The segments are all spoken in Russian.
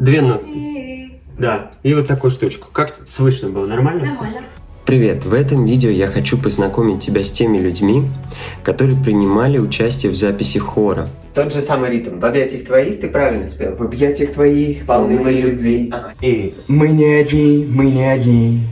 Две ноты. Да, и вот такую штучку. Как слышно было? Нормально? Нормально. Привет! В этом видео я хочу познакомить тебя с теми людьми, которые принимали участие в записи хора. Тот же самый ритм. В объятиях твоих ты правильно спел. В объятиях твоих полны моей любви. Ага. И Мы не одни, мы не одни.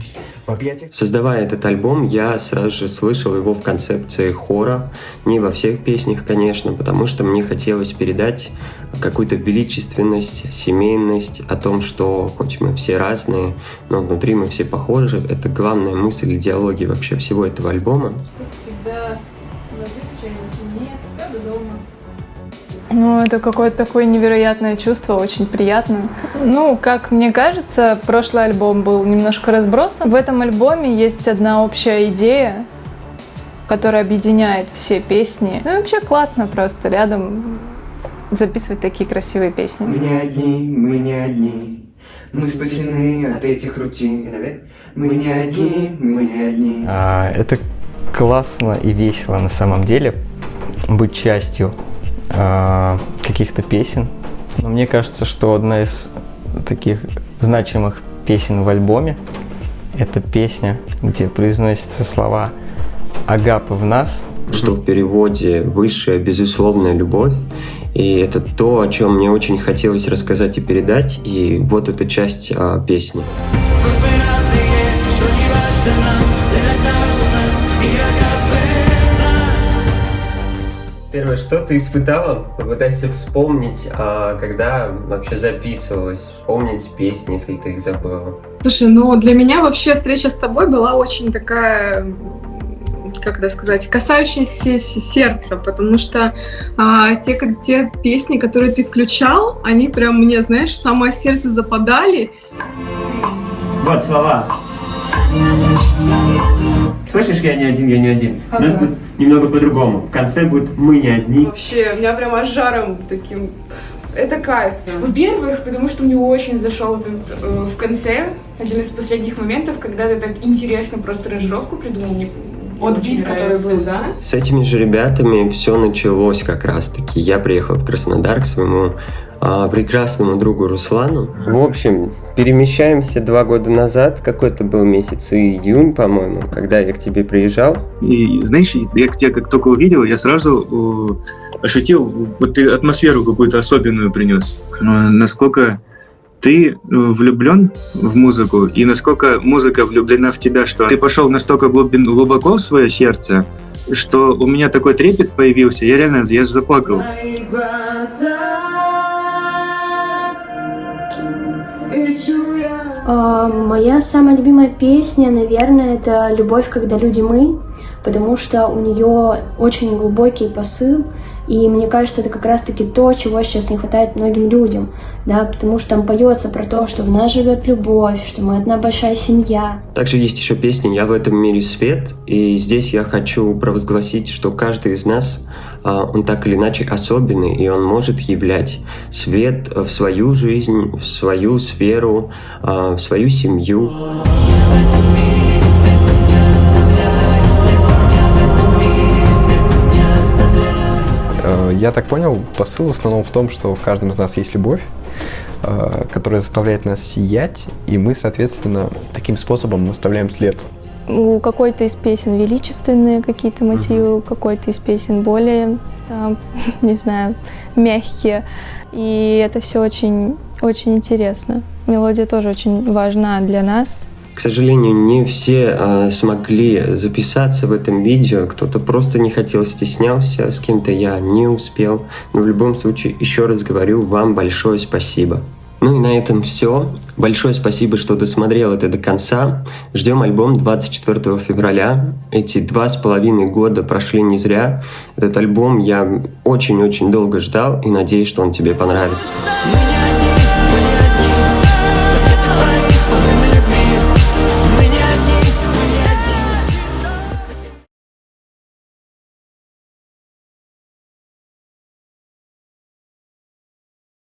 Создавая этот альбом, я сразу же слышал его в концепции хора. Не во всех песнях, конечно, потому что мне хотелось передать какую-то величественность, семейность, о том, что хоть мы все разные, но внутри мы все похожи. Это главная мысль идеологии вообще всего этого альбома. Как всегда, забывчивый, нет, правда дома. Ну, это какое-то такое невероятное чувство, очень приятно. Ну, как мне кажется, прошлый альбом был немножко разбросан. В этом альбоме есть одна общая идея, которая объединяет все песни. Ну, и вообще классно просто рядом записывать такие красивые песни. Мы не одни, мы не одни. Мы спасены от этих рутин. Мы не одни, мы не одни. А, Это классно и весело на самом деле быть частью а, каких-то песен. Но мне кажется, что одна из таких значимых песен в альбоме это песня, где произносятся слова «Агапы в нас», что в переводе «высшая безусловная любовь». И это то, о чем мне очень хотелось рассказать и передать. И вот эта часть а, песни. Первое, что ты испытала? Попытайся вспомнить, а, когда вообще записывалась, вспомнить песни, если ты их забыла. Слушай, ну для меня вообще встреча с тобой была очень такая, как это сказать, касающаяся сердца, потому что а, те, те песни, которые ты включал, они прям мне, знаешь, в самое сердце западали. Вот слова. Слышишь, я не один, я не один. У нас Ага. будет немного по-другому. В конце будет «мы не одни». Вообще, меня прям аж жаром таким... Это кайф. Во-первых, потому что мне очень зашел этот э, в конце один из последних моментов, когда ты так интересно просто ранжировку придумал. Мне Вот бит, который был, да? С этими же ребятами все началось как раз-таки. Я приехал в Краснодар к своему а, прекрасному другу Руслану. В общем, перемещаемся два года назад, какой-то был месяц, июнь, по-моему, когда я к тебе приезжал. И знаешь, я тебя как только увидел, я сразу э, ощутил, вот ты атмосферу какую-то особенную принес. Э, Насколько ты э, влюблен в музыку, и насколько музыка влюблена в тебя, что ты пошел настолько глубин- глубоко в свое сердце, что у меня такой трепет появился, я реально, я же заплакал. А, Моя самая любимая песня, наверное, это «Любовь, когда люди мы», потому что у нее очень глубокий посыл, и мне кажется, это как раз-таки то, чего сейчас не хватает многим людям, да, потому что там поется про то, что в нас живет любовь, что мы одна большая семья, Также есть еще песня «Я в этом мире свет», и здесь я хочу провозгласить, что каждый из нас, а, он так или иначе особенный, и он может являть свет в свою жизнь, в свою сферу, а, в свою семью. Э, Я так понял, посыл в основном в том, что в каждом из нас есть любовь, э, которая заставляет нас сиять, и мы, соответственно, таким способом оставляем след. У какой-то из песен величественные какие-то мотивы, у какой-то из песен более, а, не знаю, мягкие. И это все очень, очень интересно. Мелодия тоже очень важна для нас. К сожалению, не все а, смогли записаться в этом видео, кто-то просто не хотел, стеснялся, с кем-то я не успел. Но в любом случае, еще раз говорю, вам большое спасибо. Ну и на этом все. Большое спасибо, что досмотрел это до конца. Ждем альбом 24 февраля. Эти два с половиной года прошли не зря. Этот альбом я очень-очень долго ждал и надеюсь, что он тебе понравится.